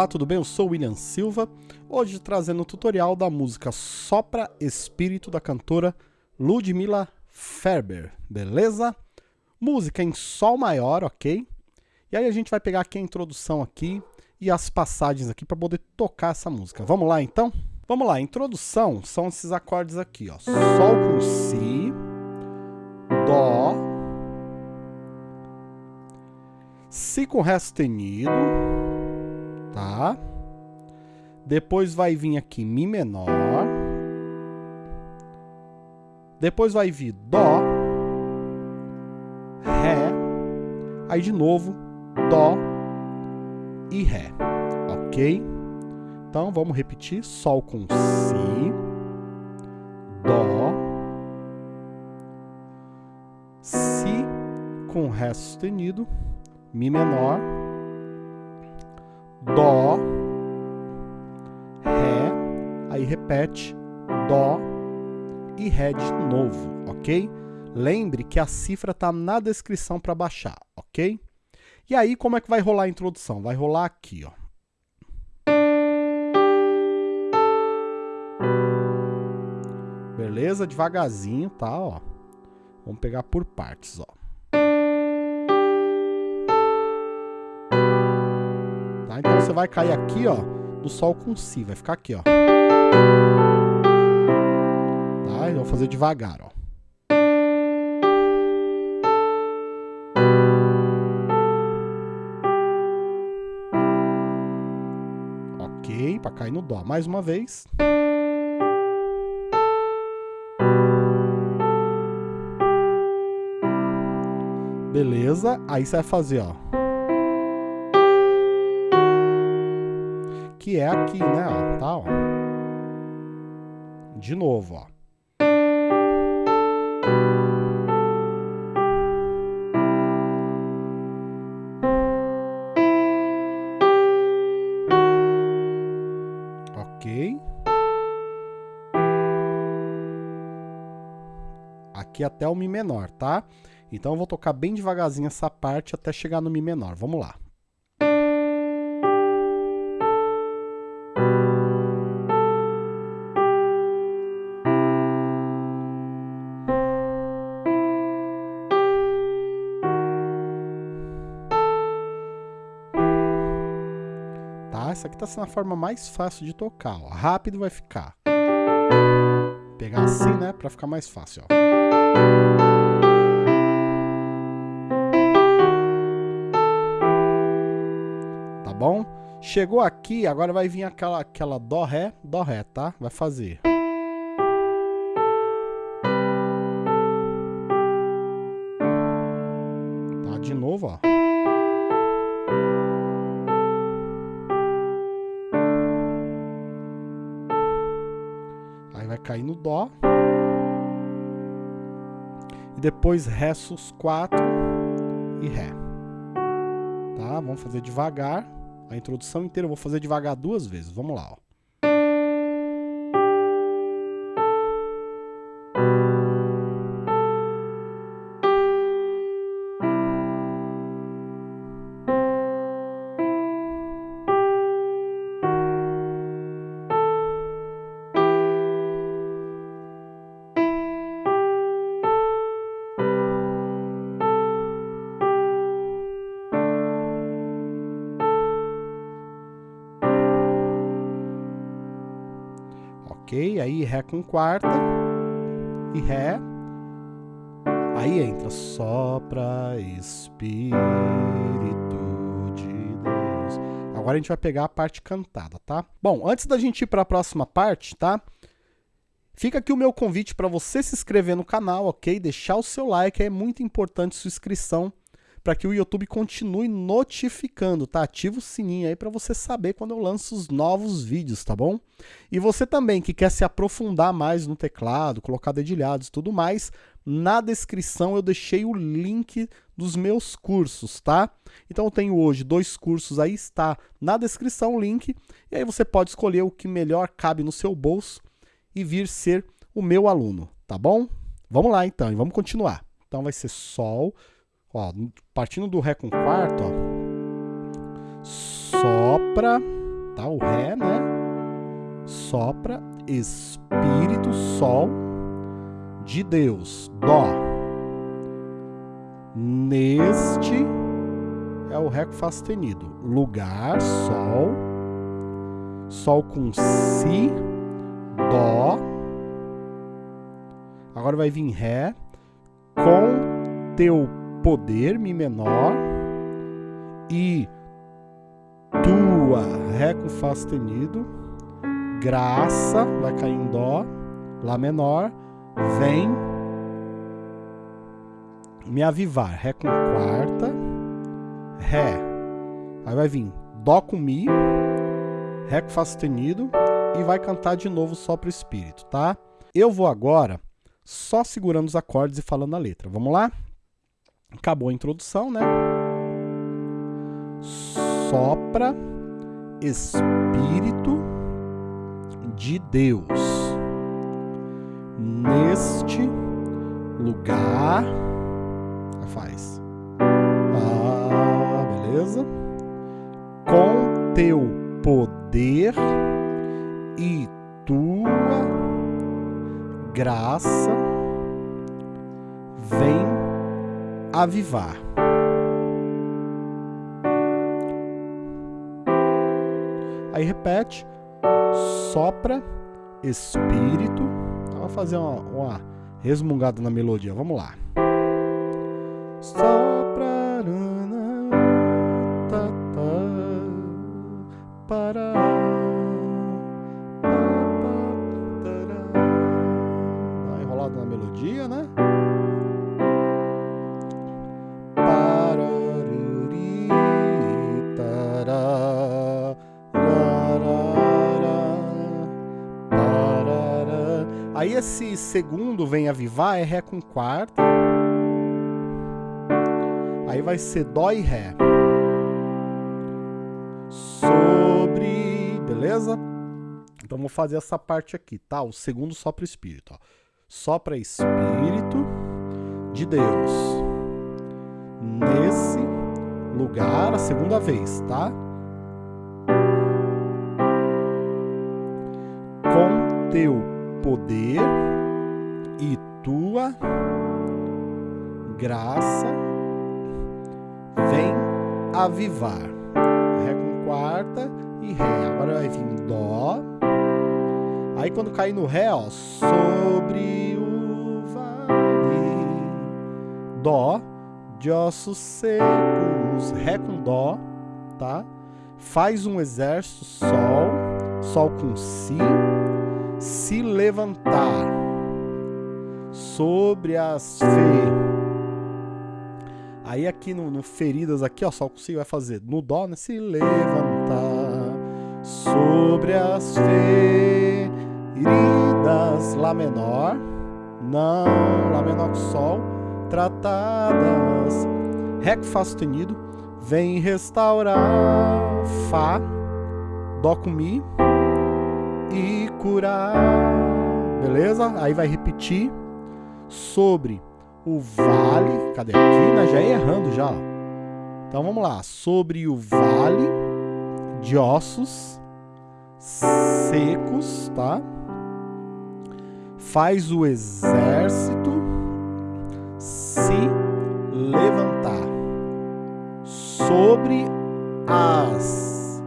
Olá, tudo bem? Eu sou o William Silva, hoje trazendo o tutorial da música Sopra Espírito da cantora Ludmilla Ferber, beleza? Música em Sol maior, ok? E aí a gente vai pegar aqui a introdução aqui e as passagens aqui para poder tocar essa música. Vamos lá então? Vamos lá, introdução são esses acordes aqui, ó. Sol com Si, Dó, Si com Ré sustenido, tá? Depois vai vir aqui Mi menor. Depois vai vir Dó, Ré, aí de novo Dó e Ré, ok? Então vamos repetir: Sol com Si, Dó, Si com Ré sustenido, Mi menor, aí repete, Dó e Ré de novo, ok? Lembre que a cifra está na descrição para baixar, ok? E aí, como é que vai rolar a introdução? Vai rolar aqui, ó. Beleza? Devagarzinho, tá? Ó. Vamos pegar por partes, ó. Tá? Então você vai cair aqui, ó, no Sol com Si. Vai ficar aqui, ó. Tá? Eu vou fazer devagar, ó. Ok, para cair no Dó. Mais uma vez. Beleza, aí você vai fazer, ó. Que é aqui, né, ó, tá, ó. De novo, ó. Ok. Aqui até o Mi menor, tá? Então eu vou tocar bem devagarzinho essa parte até chegar no Mi menor. Vamos lá. Tá? Essa aqui tá sendo a forma mais fácil de tocar. Ó. Rápido vai ficar. Vou pegar assim, né? Pra ficar mais fácil, ó. bom? Chegou aqui, agora vai vir aquela, aquela dó, ré, dó, ré, tá? Vai fazer. Cair no dó. E depois ré sus 4 e ré. Tá? Vamos fazer devagar. A introdução inteira eu vou fazer devagar duas vezes. Vamos lá, ó. Ok? Aí Ré com quarta e Ré. Aí entra sopra Espírito de Deus. Agora a gente vai pegar a parte cantada, tá? Bom, antes da gente ir para a próxima parte, tá? Fica aqui o meu convite para você se inscrever no canal, ok? Deixar o seu like, é muito importante sua inscrição para que o YouTube continue notificando, tá? Ativa o sininho aí para você saber quando eu lanço os novos vídeos, tá bom? E você também que quer se aprofundar mais no teclado, colocar dedilhados e tudo mais, na descrição eu deixei o link dos meus cursos, tá? Então eu tenho hoje dois cursos aí, está na descrição o link, e aí você pode escolher o que melhor cabe no seu bolso e vir ser o meu aluno, tá bom? Vamos lá então, e vamos continuar. Então vai ser Sol, Ó, partindo do Ré com quarto, ó. sopra, tá? O Ré, né? Sopra, Espírito, Sol de Deus, Dó. Neste é o Ré com Fá sustenido. Lugar, Sol. Sol com Si, Dó. Agora vai vir Ré. Com teu poder, Mi menor. E tua, Ré com Fá sustenido. Graça, vai cair em Dó. Lá menor. Vem me avivar. Ré com quarta. Ré. Aí vai vir Dó com Mi. Ré com Fá sustenido. E vai cantar de novo só pro espírito, tá? Eu vou agora só segurando os acordes e falando a letra. Vamos lá? Acabou a introdução, né? Sopra Espírito de Deus neste lugar. Faz. Ah, beleza? Com teu poder e tua graça vem avivar. Aí repete, sopra, espírito. Vamos fazer uma, uma resmungada na melodia. Vamos lá. Aí esse segundo vem avivar é Ré com quarta. Aí vai ser Dó e Ré. Sobre, beleza? Então vou fazer essa parte aqui, tá? O segundo sopra espírito, ó. Sopra espírito de Deus. Nesse lugar, a segunda vez, tá? Com teu poder e tua graça vem avivar. Ré com quarta e Ré. Agora vai vir Dó. Aí quando cair no Ré, ó, sobre o vale. Dó, de ossos secos. Ré com Dó, tá? Faz um exército, Sol. Sol com Si. Se levantar sobre as feiras Aí aqui no, no, feridas aqui, ó, só consigo vai fazer no dó, né? Se levantar sobre as feridas lá menor, não, lá menor que sol, tratadas, ré com fá sustenido, vem restaurar fá, dó com mi e curar, beleza? Aí vai repetir sobre o vale, cadê aqui? Né? Já errando já. Então vamos lá, sobre o vale de ossos secos, tá? Faz o exército se levantar sobre as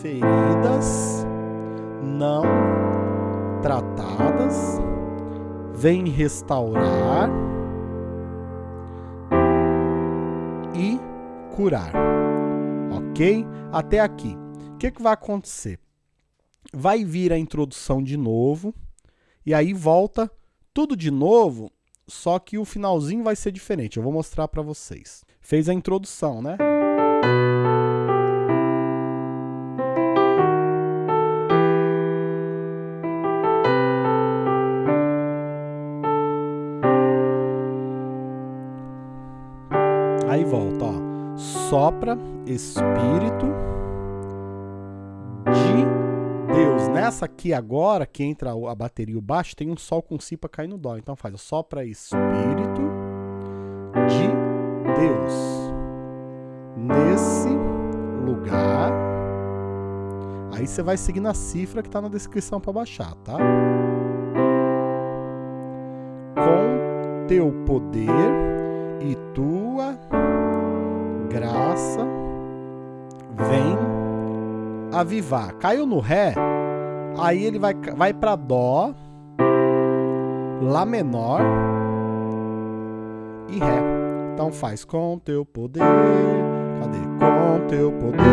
feridas não tratadas, vem restaurar e curar. Ok? Até aqui. O que, que vai acontecer? Vai vir a introdução de novo, e aí volta tudo de novo, só que o finalzinho vai ser diferente. Eu vou mostrar para vocês. Fez a introdução, né? Aí volta, ó. Sopra, Espírito de Deus. Nessa aqui agora, que entra a bateria e o baixo, tem um Sol com Si para cair no Dó. Então faz, ó, sopra Espírito de Deus. Nesse lugar, Aí você vai seguir na cifra que está na descrição para baixar, tá? Com teu poder e tua graça vem avivar. Caiu no Ré, aí ele vai, vai para Dó, Lá menor e Ré. Então faz com teu poder, cadê? Com teu poder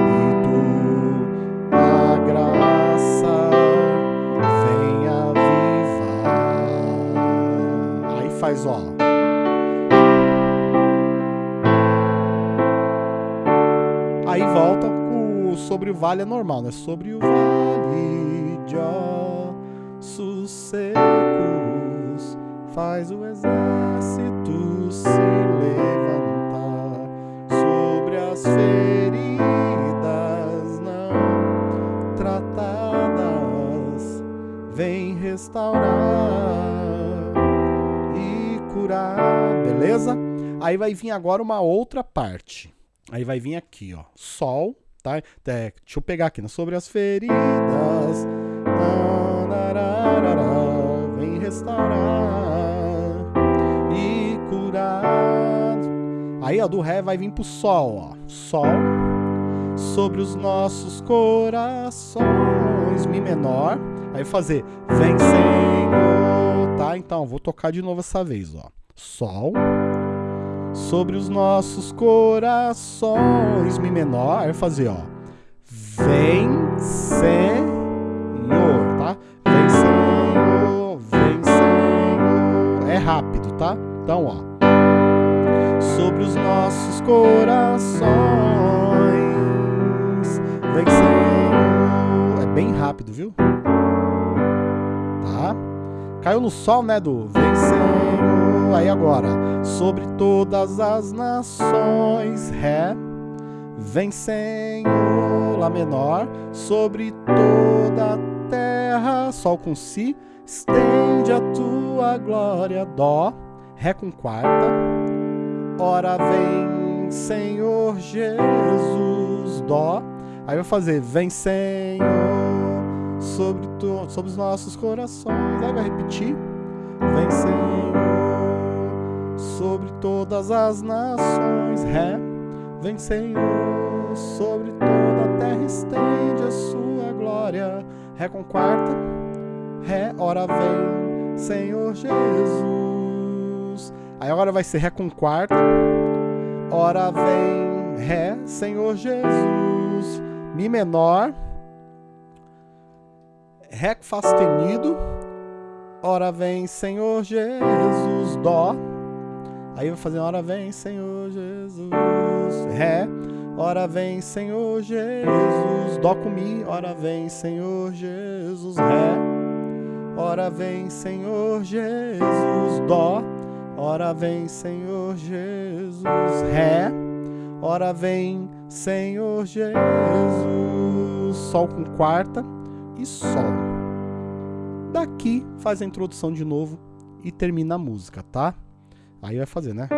e tu a graça vem avivar. Aí faz, ó. Vale é normal, né? Sobre o vale de ossos secos faz o exército se levantar sobre as feridas não tratadas, vem restaurar e curar, beleza? Aí vai vir agora uma outra parte. Aí vai vir aqui, ó, sol, tá? É, deixa eu pegar aqui, né? sobre as feridas, vem restaurar Aí, ó, do Ré vai vir pro Sol, ó. Sol sobre os nossos corações, Mi menor. Aí fazer Vem Senhor, tá? Então, vou tocar de novo essa vez, ó. Sol sobre os nossos corações, Mi menor. Fazer, ó. Vem Senhor, tá? Vem Senhor, vem Senhor. É rápido, tá? Então, ó sobre os nossos corações. Vem Senhor. É bem rápido, viu? Tá? Caiu no sol, né, do Aí agora, sobre todas as nações, Ré. Vem Senhor, Lá menor, sobre toda a terra, Sol com Si, estende a tua glória, Dó, Ré com quarta, Ora vem, Senhor Jesus, Dó. Aí vai fazer, vem, Senhor, sobre, tu, sobre os nossos corações. Aí vai repetir, vem, Senhor, sobre todas as nações. Ré, vem, Senhor, sobre toda a terra estende a sua glória. Ré com quarta, Ré, ora vem, Senhor Jesus. Aí agora vai ser Ré com quarta. Ora vem Ré, Senhor Jesus. Mi menor. Ré com Fá sustenido. Ora vem Senhor Jesus. Dó. Aí vai fazer Ora vem Senhor Jesus. Ré. Ora vem Senhor Jesus. Dó com Mi. Ora vem Senhor Jesus. Ré. Ora vem Senhor Jesus. Dó. Ora vem, Senhor Jesus, Ré. Ora vem, Senhor Jesus, Sol com quarta e Sol. Daqui faz a introdução de novo e termina a música, tá? Aí vai fazer, né?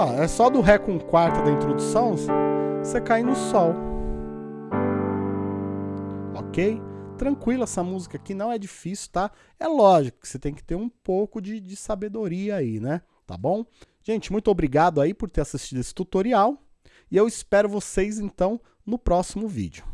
ó, é só do Ré com quarta da introdução, você cai no Sol. Ok? Tranquilo, essa música aqui não é difícil, tá? É lógico que você tem que ter um pouco de, de sabedoria aí, né? Tá bom? Gente, muito obrigado aí por ter assistido esse tutorial. E eu espero vocês, então, no próximo vídeo.